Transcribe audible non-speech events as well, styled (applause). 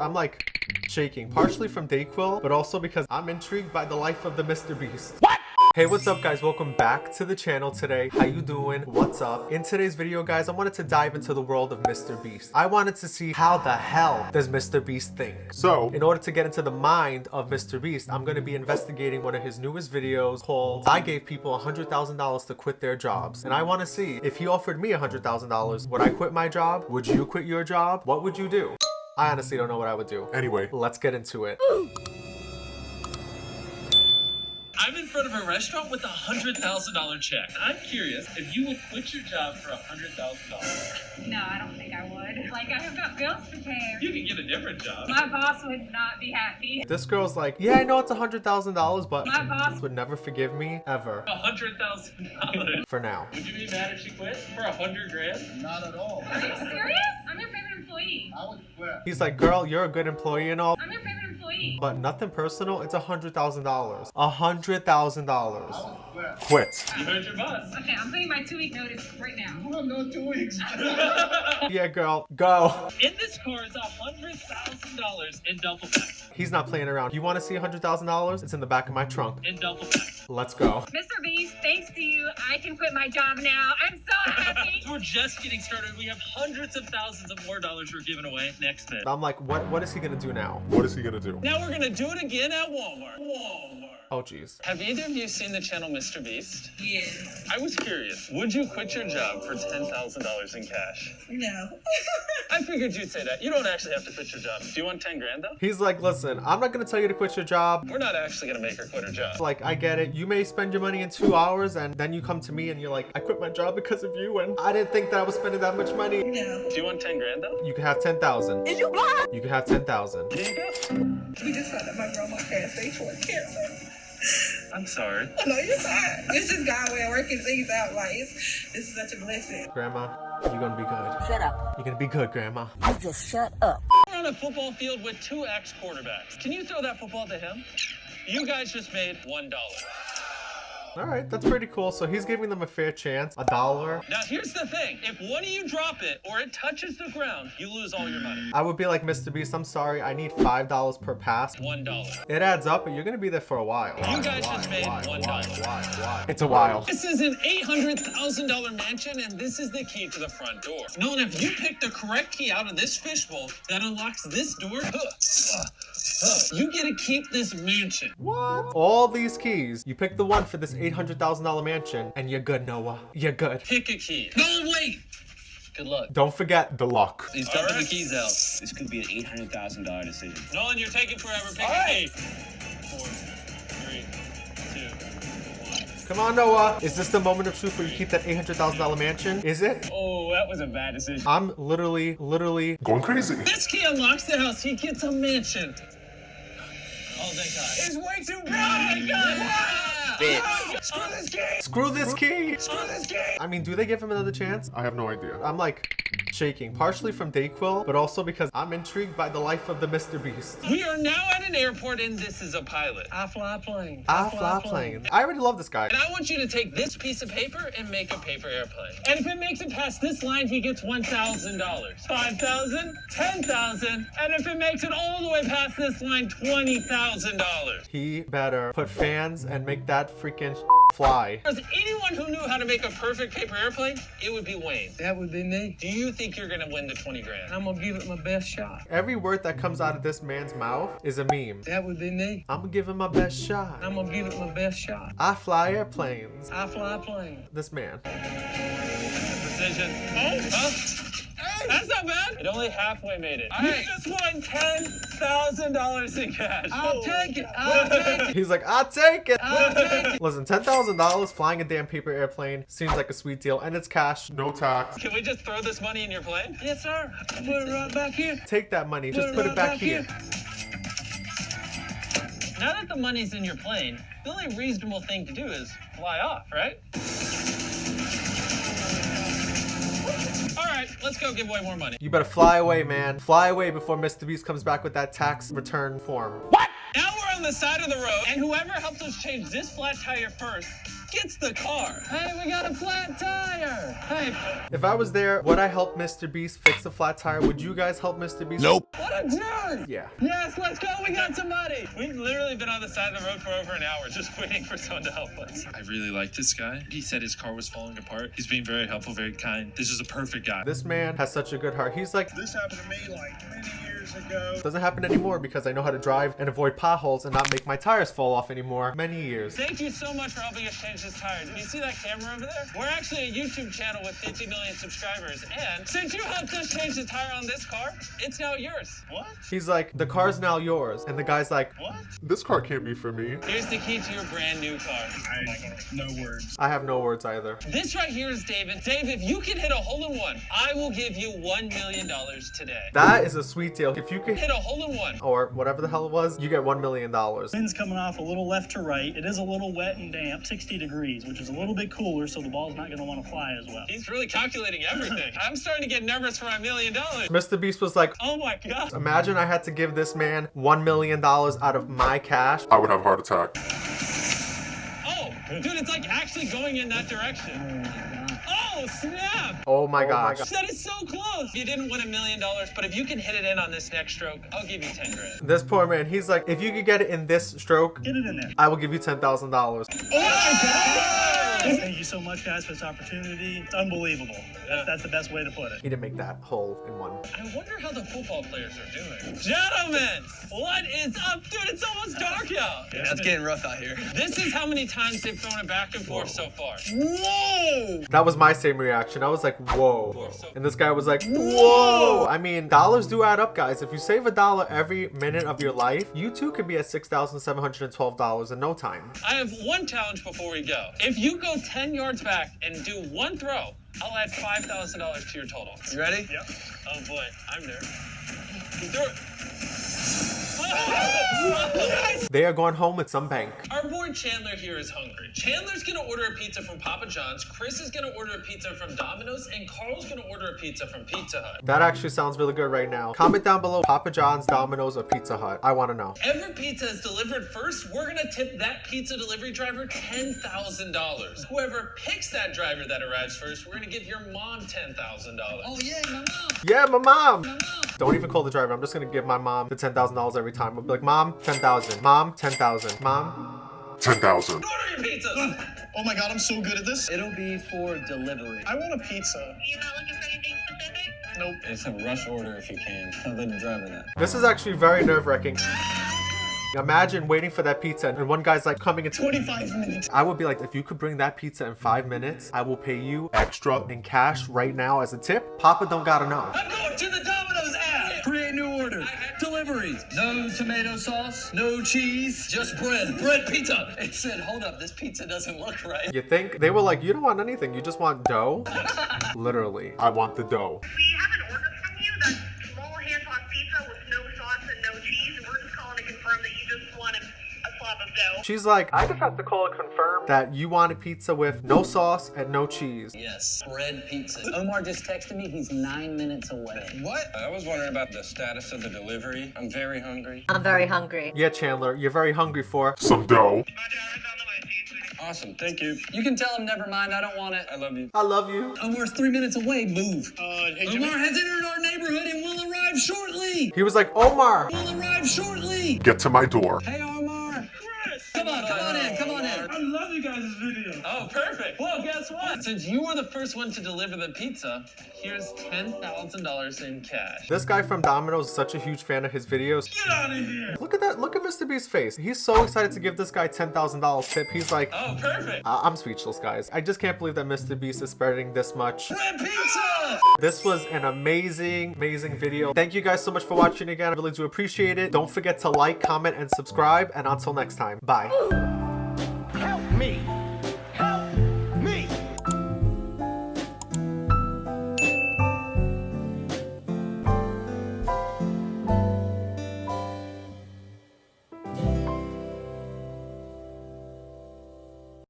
I'm like shaking, partially from Dayquil, but also because I'm intrigued by the life of the Mr. Beast. What? Hey, what's up guys? Welcome back to the channel today. How you doing? What's up? In today's video, guys, I wanted to dive into the world of Mr. Beast. I wanted to see how the hell does Mr. Beast think? So, in order to get into the mind of Mr. Beast, I'm going to be investigating one of his newest videos called I Gave People $100,000 to Quit Their Jobs. And I want to see if he offered me $100,000, would I quit my job? Would you quit your job? What would you do? I honestly don't know what I would do. Anyway, let's get into it. I'm in front of a restaurant with a hundred thousand dollar check. I'm curious if you would quit your job for a hundred thousand dollars. No, I don't think I would. Like, I have got bills to pay. You can get a different job. My boss would not be happy. This girl's like, yeah, I know it's a $100,000, but My boss would never forgive me ever. A hundred thousand dollars. For now. Would you be mad if she quit for a hundred grand? Not at all. Are you serious? I'm your favorite employee. I would quit. He's like, girl, you're a good employee and all, I'm your favorite employee. but nothing personal. It's a $100,000. A $100,000. Quit. Quit. You heard your boss. Okay, I'm putting my two week notice right now. You have no two weeks. (laughs) Yeah, girl, go. In this car is hundred thousand dollars in double pack. He's not playing around. You want to see $100,000? It's in the back of my trunk. In double pack. Let's go. Mr. Beast, thanks to you, I can quit my job now. I'm so happy. (laughs) We're just getting started. We have hundreds of thousands of more dollars we're giving away next bit. I'm like, what? what is he going to do now? What is he going to do? Now we're gonna do it again at Walmart. Walmart. Oh, jeez. Have either of you seen the channel Mr. Beast? Yes. I was curious. Would you quit your job for ten thousand dollars in cash? No. (laughs) I figured you'd say that. You don't actually have to quit your job. Do you want ten grand though? He's like, listen, I'm not going to tell you to quit your job. We're not actually gonna make her quit her job. Like, I get it. You may spend your money in two hours and then you come to me and you're like, I quit my job because of you and I didn't think that I was spending that much money. No. Do you want ten grand though? You can have 10,000. Is you blind? You can have 10,000. Here you go. We just found out my grandma had stage four cancer. (laughs) I'm sorry. (laughs) No, you're fine. It's just God way of working things out. Like, it's, this is such a blessing. Grandma, you're gonna be good. Shut up. You're gonna be good, Grandma. You just shut up. We're on a football field with two ex quarterbacks. Can you throw that football to him? You guys just made one dollar. All right, that's pretty cool. So he's giving them a fair chance. A dollar. Now here's the thing: if one of you drop it or it touches the ground, you lose all your money. I would be like, Mr. Beast, I'm sorry. I need $5 per pass. One dollar. It adds up, but you're gonna be there for a while. You guys just made why, one why, dollar. why, why? It's a while. This is an $800,000 mansion, and this is the key to the front door. Nolan, if you pick the correct key out of this fishbowl that unlocks this door, you get to keep this mansion. What? All these keys. You pick the one for this $800,000 mansion, and you're good, Noah. You're good. Pick a key. No, wait! Good luck. Don't forget the lock. He's dumping Alright. the keys out. This could be an eight hundred thousand dollar decision. Nolan, you're taking forever. Pick Alright. key. Four, three, two, one. Come on, Noah. Is this the moment of truth where you keep that $800,000 mansion? Is it? Oh, that was a bad decision. I'm literally, literally going crazy. This key unlocks the house. He gets a mansion. Oh, thank God. It's way too oh, oh, my God. Screw this key! Screw this key. Screw this key! I mean, do they give him another chance? I have no idea. I'm like shaking, partially from Dayquil, but also because I'm intrigued by the life of the Mr. Beast. We are now at an airport, and this is a pilot. I fly plane. I fly plane. I already love this guy. And I want you to take this piece of paper and make a paper airplane. And if it makes it past this line, he gets $1,000. $5,000, $10,000, And if it makes it all the way past this line, $20,000. He better put fans and make that freaking fly. If there's anyone who knew how to make a perfect paper airplane, it would be Wayne. That would be me. Do you think you're gonna win the 20 grand? I'm gonna give it my best shot. Every word that comes out of this man's mouth is a meme. That would be me. I'm gonna give him my best shot. I'm gonna give it my best shot. I fly airplanes. I fly a plane. This man. Precision. Oh, huh? Hey. That's not bad. It only halfway made it. You just won $10,000 in cash. I'll take it. I'll take it. He's like, I'll take it. I'll take it. Listen, $10,000 flying a damn paper airplane seems like a sweet deal, and it's cash, no tax. Can we just throw this money in your plane? Yes, sir. Put it right back here. Take that money, just put it right back here. Now that the money's in your plane, the only reasonable thing to do is fly off, right? Right, let's go give away more money. You better fly away, man. Fly away before Mr. Beast comes back with that tax return form. What? Now we're on the side of the road, and whoever helps us change this flat tire first gets the car. Hey, we got a flat tire. Hey, If I was there, would I help Mr. Beast fix a flat tire? Would you guys help Mr. Beast? Nope. What a jerk. Yeah. Yes, let's go. We got some money. We've literally been on the side of the road for over an hour just waiting for someone to help us. I really like this guy. He said his car was falling apart. He's being very helpful, very kind. This is a perfect guy. This man has such a good heart. He's like, This happened to me like many years ago. doesn't happen anymore because I know how to drive and avoid potholes and not make my tires fall off anymore. Many years. Thank you so much for helping us change this tire. Do you see that camera over there? We're actually a YouTube channel with 50 million subscribers. And since you helped us change the tire on this car, it's now yours. What? He's like, the car's now yours. And the guy's like, What? this car can't be for me. Here's the key to your brand new car. I, no words. I have no words either. This right here is David. Dave, if you can hit a hole in one, I will give you $1 million today. That is a sweet deal. If you can Hit a hole in one. or whatever the hell it was, you get $1 million. Wind's coming off a little left to right. It is a little wet and damp, 60 degrees, which is a little bit cooler, so the ball's not going to want to fly as well. He's really calculating everything. I'm starting to get nervous for my million dollars. Mr. Beast was like, Oh my god. imagine I had to give this man $1 million out of my cash. I would have a heart attack. Oh, dude, it's like actually going in that direction. Oh, oh snap! Oh, oh my gosh. That is so close. You didn't win a million dollars, but if you can hit it in on this next stroke, I'll give you 10 grand. This poor man, he's like, if you could get it in this stroke, Get it in there. I will give you $10,000. Thank you so much, guys, for this opportunity. It's unbelievable. That's, that's the best way to put it. He didn't make that hole in one. I wonder how the football players are doing. Gentlemen, what is up? Dude, it's almost dark out. It's getting rough out here. This is how many times they've thrown it back and forth so far. Whoa! That was my same reaction. I was like, whoa. And this guy was like, whoa. I mean, dollars do add up, guys. If you save a dollar every minute of your life, you too could be at $6,712 in no time. I have one challenge before we go. If you go 10 yards back and do one throw, I'll add $5,000 to your total. You ready? Yep. Oh boy, I'm nervous. You threw it. They are going home with some bank. Our boy Chandler here is hungry. Chandler's gonna order a pizza from Papa John's, Chris is gonna order a pizza from Domino's, and Carl's gonna order a pizza from Pizza Hut. That actually sounds really good right now. Comment down below Papa John's, Domino's, or Pizza Hut. I want to know. Every pizza is delivered first. We're gonna tip that pizza delivery driver $10,000. Whoever picks that driver that arrives first, we're gonna give your mom $10,000. Oh yeah, my mom. Yeah, my mom. Don't even call the driver. I'm just gonna give my mom the ten thousand dollars every time. I'll be like, Mom, ten thousand. Mom, ten thousand. Mom. 10,000. Order your pizzas. Oh my god, I'm so good at this. It'll be for delivery. I want a pizza. You're not looking for anything specific? Nope. It's a rush order if you can. (laughs) I'll let the driver know. This is actually very nerve wracking. Imagine waiting for that pizza and one guy's like coming in 25 minutes. I would be like, if you could bring that pizza in five minutes, I will pay you extra in cash right now as a tip. Papa don't gotta know. I'm going to the Domino's app. Create new order. Deliveries. No tomato sauce. No cheese. Just bread. Bread pizza. It said, hold up, this pizza doesn't look right. You think? They were like, you don't want anything, you just want dough? (laughs) Literally, I want the dough. We have an order from you that's small hand-tossed pizza with no sauce and no cheese, and we're just calling to confirm that you just wanted a slab of dough. She's like, I just have to call and confirm that you want a pizza with no sauce and no cheese. Yes, bread pizza. Omar just texted me. He's nine minutes away. What? I was wondering about the status of the delivery. I'm very hungry. I'm very hungry. Yeah, Chandler, you're very hungry for. Some dough. My driver's on the way, see you soon. Awesome, thank you. You can tell him never mind. I don't want it. I love you. I love you. Omar's three minutes away. Move. Uh, hey, Omar has entered our neighborhood and will arrive shortly. He was like, Omar. Will arrive shortly. Get to my door. Hey, Omar. Chris. Come on, come on in, come on in. I love video. Oh, perfect. Well, guess what? Since you were the first one to deliver the pizza, here's $10,000 in cash. This guy from Domino's is such a huge fan of his videos. Get out of here. Look at that. Look at Mr. Beast's face. He's so excited to give this guy $10,000 tip. He's like, Oh, perfect. I- I'm speechless, guys. I just can't believe that Mr. Beast is spreading this much. Bread pizza! This was an amazing, amazing video. Thank you guys so much for watching again. I really do appreciate it. Don't forget to like, comment, and subscribe. And until next time, bye. Me!